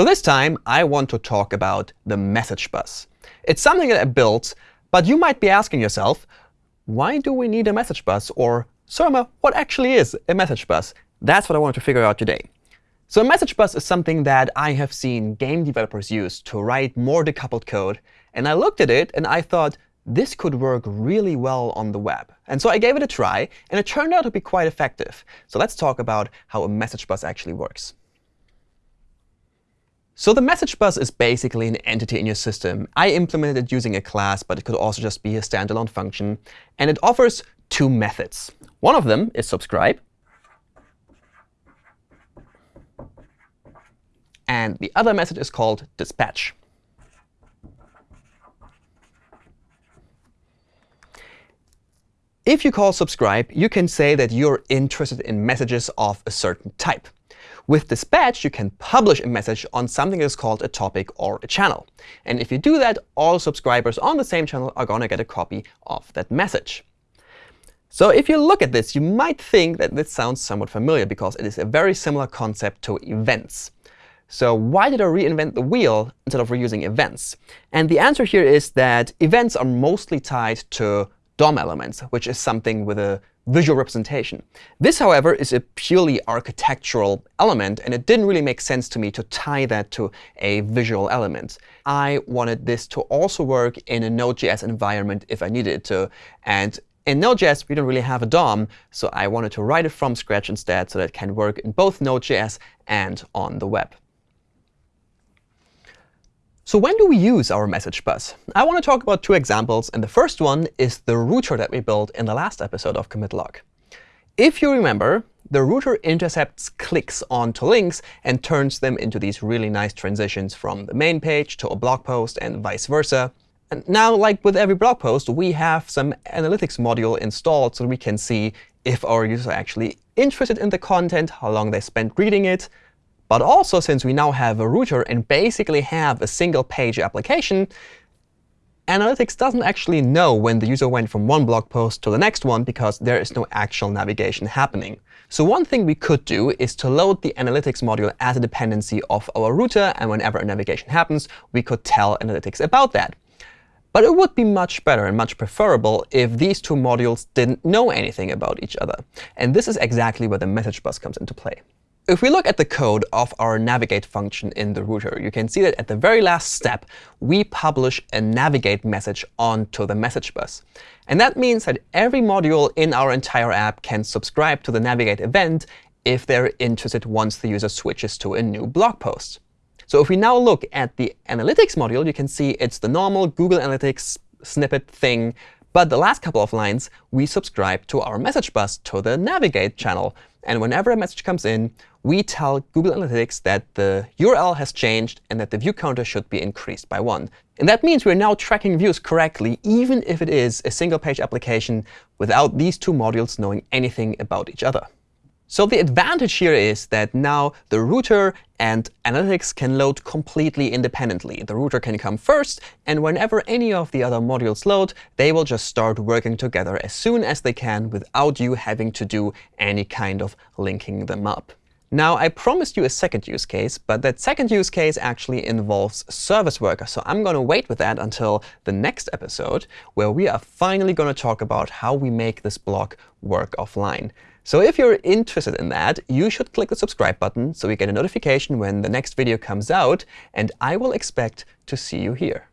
So this time, I want to talk about the message bus. It's something that I built, but you might be asking yourself, why do we need a message bus? Or, Surma, what actually is a message bus? That's what I wanted to figure out today. So a message bus is something that I have seen game developers use to write more decoupled code. And I looked at it, and I thought, this could work really well on the web. And so I gave it a try, and it turned out to be quite effective. So let's talk about how a message bus actually works. So the message bus is basically an entity in your system. I implemented it using a class, but it could also just be a standalone function. And it offers two methods. One of them is subscribe. And the other method is called dispatch. If you call subscribe, you can say that you're interested in messages of a certain type. With Dispatch, you can publish a message on something that's called a topic or a channel. And if you do that, all subscribers on the same channel are going to get a copy of that message. So if you look at this, you might think that this sounds somewhat familiar, because it is a very similar concept to events. So why did I reinvent the wheel instead of reusing events? And the answer here is that events are mostly tied to DOM elements, which is something with a visual representation. This, however, is a purely architectural element, and it didn't really make sense to me to tie that to a visual element. I wanted this to also work in a Node.js environment if I needed it to. And in Node.js, we don't really have a DOM, so I wanted to write it from scratch instead so that it can work in both Node.js and on the web. So when do we use our message bus? I want to talk about two examples. And the first one is the router that we built in the last episode of commit log. If you remember, the router intercepts clicks onto links and turns them into these really nice transitions from the main page to a blog post and vice versa. And now, like with every blog post, we have some analytics module installed so we can see if our users are actually interested in the content, how long they spent reading it, but also, since we now have a router and basically have a single page application, Analytics doesn't actually know when the user went from one blog post to the next one, because there is no actual navigation happening. So one thing we could do is to load the Analytics module as a dependency of our router. And whenever a navigation happens, we could tell Analytics about that. But it would be much better and much preferable if these two modules didn't know anything about each other. And this is exactly where the message bus comes into play. If we look at the code of our navigate function in the router, you can see that at the very last step, we publish a navigate message onto the message bus. And that means that every module in our entire app can subscribe to the navigate event if they're interested once the user switches to a new blog post. So if we now look at the analytics module, you can see it's the normal Google Analytics snippet thing. But the last couple of lines, we subscribe to our message bus to the navigate channel. And whenever a message comes in, we tell Google Analytics that the URL has changed and that the view counter should be increased by 1. And that means we're now tracking views correctly, even if it is a single-page application without these two modules knowing anything about each other. So the advantage here is that now the router and analytics can load completely independently. The router can come first, and whenever any of the other modules load, they will just start working together as soon as they can without you having to do any kind of linking them up. Now, I promised you a second use case, but that second use case actually involves Service Worker. So I'm going to wait with that until the next episode, where we are finally going to talk about how we make this block work offline. So if you're interested in that, you should click the subscribe button so you get a notification when the next video comes out. And I will expect to see you here.